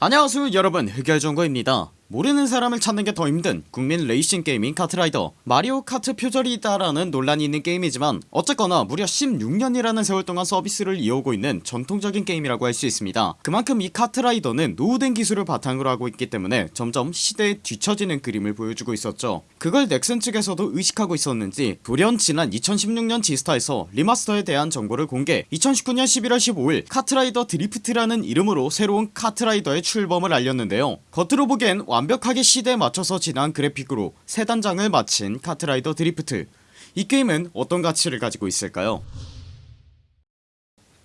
안녕하세요 여러분. 흑열전구입니다 모르는 사람을 찾는 게 더 힘든 국민 레이싱 게임인 카트라이더. 마리오 카트 표절이 있다라는 논란이 있는 게임이지만 어쨌거나 무려 16년이라는 세월 동안 서비스를 이어오고 있는 전통적인 게임이라고 할 수 있습니다. 그만큼 이 카트라이더는 노후된 기술을 바탕으로 하고 있기 때문에 점점 시대에 뒤처지는 그림을 보여주고 있었죠. 그걸 넥슨 측에서도 의식하고 있었는지 돌연 지난 2016년 지스타에서 remaster에 대한 정보를 공개. 2019년 11월 15일 카트라이더 드리프트라는 이름으로 새로운 카트라이더의 출범을 알렸는데요. 겉으로 보기엔 완벽하게 시대에 맞춰서 진화한 그래픽으로 새 단장을 마친 카트라이더 드리프트. 이 게임은 어떤 가치를 가지고 있을까요?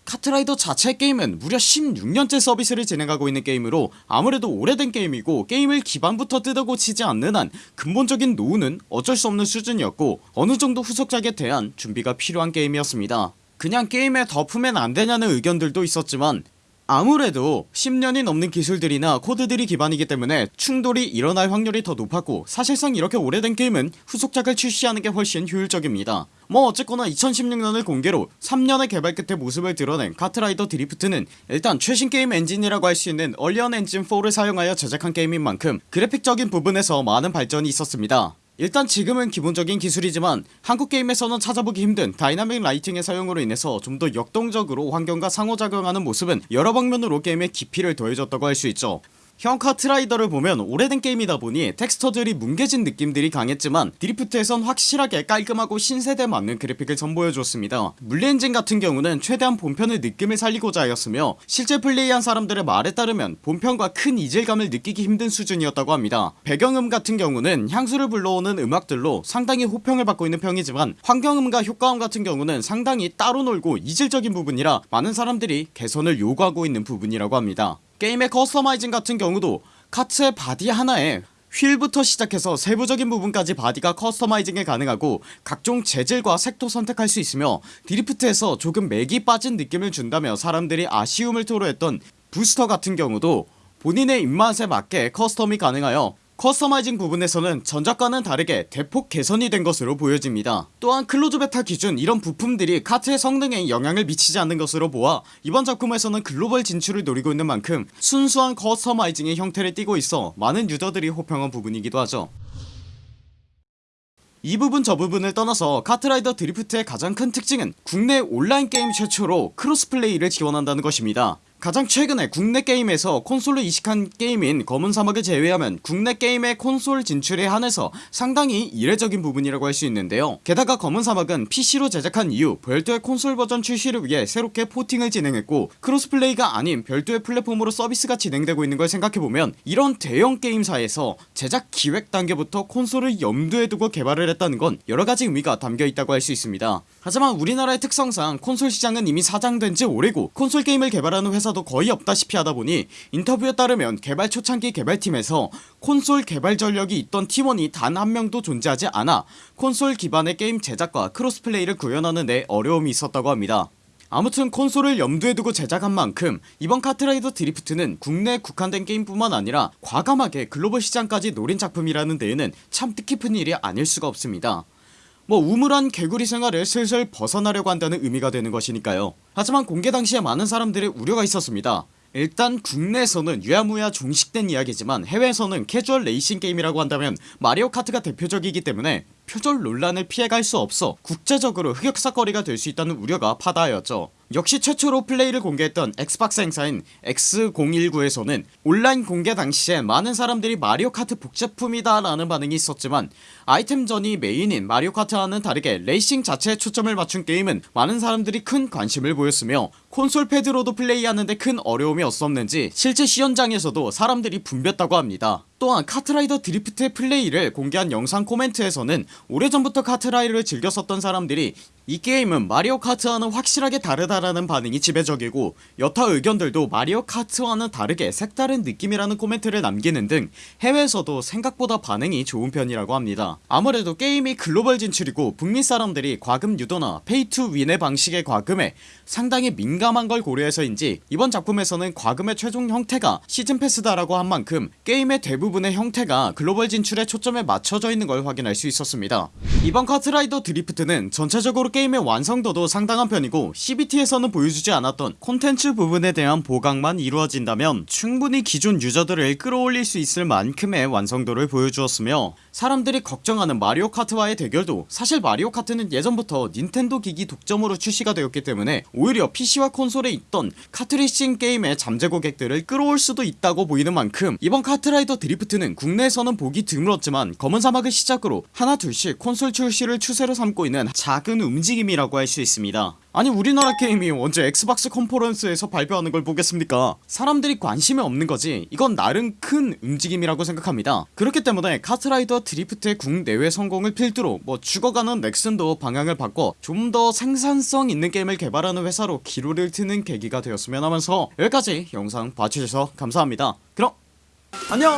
카트라이더 자체 게임은 무려 16년째 서비스를 진행하고 있는 게임으로 아무래도 오래된 게임이고 게임을 기반부터 뜯어고치지 않는 한 근본적인 노후는 어쩔 수 없는 수준이었고 어느정도 후속작에 대한 준비가 필요한 게임이었습니다. 그냥 게임에 덮으면 안되냐는 의견들도 있었지만 아무래도 10년이 넘는 기술들이나 코드들이 기반이기 때문에 충돌이 일어날 확률이 더 높았고 사실상 이렇게 오래된 게임은 후속작을 출시하는게 훨씬 효율적입니다. 뭐 어쨌거나 2016년을 공개로 3년의 개발 끝에 모습을 드러낸 카트라이더 드리프트는 일단 최신 게임 엔진이라고 할 수 있는 언리얼 엔진 4를 사용하여 제작한 게임인 만큼 그래픽적인 부분에서 많은 발전이 있었습니다 일단 지금은 기본적인 기술이지만 한국 게임에서는 찾아보기 힘든 dynamic lighting의 사용으로 인해서 좀 더 역동적으로 환경과 상호작용하는 모습은 여러 방면으로 게임의 깊이를 더해줬다고 할 수 있죠 현 카트라이더를 보면 오래된 게임이다 보니 텍스처들이 뭉개진 느낌들이 강했지만 드리프트에선 확실하게 깔끔하고 신세대 맞는 그래픽을 선보여줬습니다. 물리엔진 같은 경우는 최대한 본편의 느낌을 살리고자 하였으며 실제 플레이한 사람들의 말에 따르면 본편과 큰 이질감을 느끼기 힘든 수준이었다고 합니다. 배경음 같은 경우는 향수를 불러오는 음악들로 상당히 호평을 받고 있는 편이지만 환경음과 효과음 같은 경우는 상당히 따로 놀고 이질적인 부분이라 많은 사람들이 개선을 요구하고 있는 부분이라고 합니다 게임의 customizing 같은 경우도 카트의 바디 하나에 휠부터 시작해서 세부적인 부분까지 바디가 customizing이 가능하고 각종 재질과 색도 선택할 수 있으며 드리프트에서 조금 맥이 빠진 느낌을 준다며 사람들이 아쉬움을 토로했던 부스터 같은 경우도 본인의 입맛에 맞게 custom이 가능하여 customizing 부분에서는 전작과는 다르게 대폭 개선이 된 것으로 보여집니다. 또한 close beta 기준 이런 부품들이 카트의 성능에 영향을 미치지 않는 것으로 보아 이번 작품에서는 글로벌 진출을 노리고 있는 만큼 순수한 customizing의 형태를 띠고 있어 많은 유저들이 호평한 부분이기도 하죠. 이 부분 저 부분을 떠나서 카트라이더 드리프트의 가장 큰 특징은 국내 온라인 게임 최초로 cross-play를 지원한다는 것입니다 가장 최근에 국내 게임에서 콘솔로 이식한 게임인 검은 사막을 제외하면 국내 게임의 콘솔 진출에 한해서 상당히 이례적인 부분이라고 할 수 있는데요. 게다가 검은 사막은 PC로 제작한 이후 별도의 콘솔 버전 출시를 위해 새롭게 porting을 진행했고 cross-play가 아닌 별도의 플랫폼으로 서비스가 진행되고 있는 걸 생각해보면 이런 대형 게임사에서 제작 기획 단계부터 콘솔을 염두에 두고 개발을 했다는 건 여러가지 의미가 담겨있다고 할 수 있습니다. 하지만 우리나라의 특성상 콘솔 시장은 이미 사장된 지 오래고 콘솔 게임을 개발하는 회사 도 거의 없다시피 하다보니 인터뷰에 따르면 개발 초창기 개발팀에서 콘솔 개발 전력이 있던 팀원이 단 한 명도 존재하지 않아 콘솔 기반의 게임 제작과 cross-play를 구현하는 데 어려움이 있었다고 합니다. 아무튼 콘솔을 염두에 두고 제작한 만큼 이번 카트라이더 드리프트는 국내에 국한된 게임뿐만 아니라 과감하게 글로벌 시장까지 노린 작품이라는 데에는 참 뜻깊은 일이 아닐 수가 없습니다 뭐 우물 안 개구리 생활을 슬슬 벗어나려고 한다는 의미가 되는 것이니까요. 하지만 공개 당시에 많은 사람들의 우려가 있었습니다. 일단 국내에서는 유야무야 종식된 이야기지만 해외에서는 캐주얼 레이싱 게임이라고 한다면 마리오 카트가 대표적이기 때문에 표절 논란을 피해갈 수 없어 국제적으로 흑역사거리가 될 수 있다는 우려가 파다하였죠 역시 최초로 플레이를 공개했던 엑스박스 행사인 X019에서는 온라인 공개 당시에 많은 사람들이 마리오 카트 복제품이다 라는 반응이 있었지만 아이템전이 메인인 마리오 카트와는 다르게 레이싱 자체에 초점을 맞춘 게임은 많은 사람들이 큰 관심을 보였으며 콘솔 패드로도 플레이하는데 큰 어려움이 없었는지 실제 시연장에서도 사람들이 붐볐다고 합니다. 또한 카트라이더 드리프트의 플레이를 공개한 영상 코멘트에서는 오래전부터 카트라이더를 즐겼었던 사람들이 이 게임은 마리오 카트와는 확실하게 다르다라는 반응이 지배적이고 여타 의견들도 마리오 카트와는 다르게 색다른 느낌이라는 코멘트를 남기는 등 해외에서도 생각보다 반응이 좋은 편이라고 합니다. 아무래도 게임이 글로벌 진출이고 북미 사람들이 과금 유도나 pay to win의 방식의 과금에 상당히 민감 민감한 걸 고려해서인지 이번 작품에서는 과금의 최종 형태가 season pass다 라고 한 만큼 게임의 대부분의 형태가 글로벌 진출에 초점에 맞춰져 있는 걸 확인할 수 있었습니다. 이번 카트라이더 드리프트는 전체적으로 게임의 완성도도 상당한 편이고 CBT에서는 보여주지 않았던 콘텐츠 부분에 대한 보강만 이루어진다면 충분히 기존 유저들을 끌어올릴 수 있을 만큼의 완성도를 보여주었으며 사람들이 걱정하는 마리오 카트와의 대결도 사실 마리오 카트는 예전부터 닌텐도 기기 독점으로 출시가 되었기 때문에 오히려 PC와 콘솔에 있던 카트레이싱 게임의 잠재 고객들을 끌어올 수도 있다고 보이는 만큼 이번 카트라이더 드리프트는 국내에서는 보기 드물었지만 검은 사막을 시작으로 하나 둘씩 콘솔 출시를 추세로 삼고 있는 작은 움직임이라고 할 수 있습니다 아니 우리나라 게임이 언제 엑스박스 컨퍼런스에서 발표하는 걸 보겠습니까? 사람들이 관심이 없는 거지. 이건 나름 큰 움직임이라고 생각합니다. 그렇기 때문에 카트라이더 드리프트의 국내외 성공을 필두로 뭐 죽어가는 넥슨도 방향을 바꿔 좀 더 생산성 있는 게임을 개발하는 회사로 기로를 트는 계기가 되었으면 하면서 여기까지 영상 봐주셔서 감사합니다. 그럼 안녕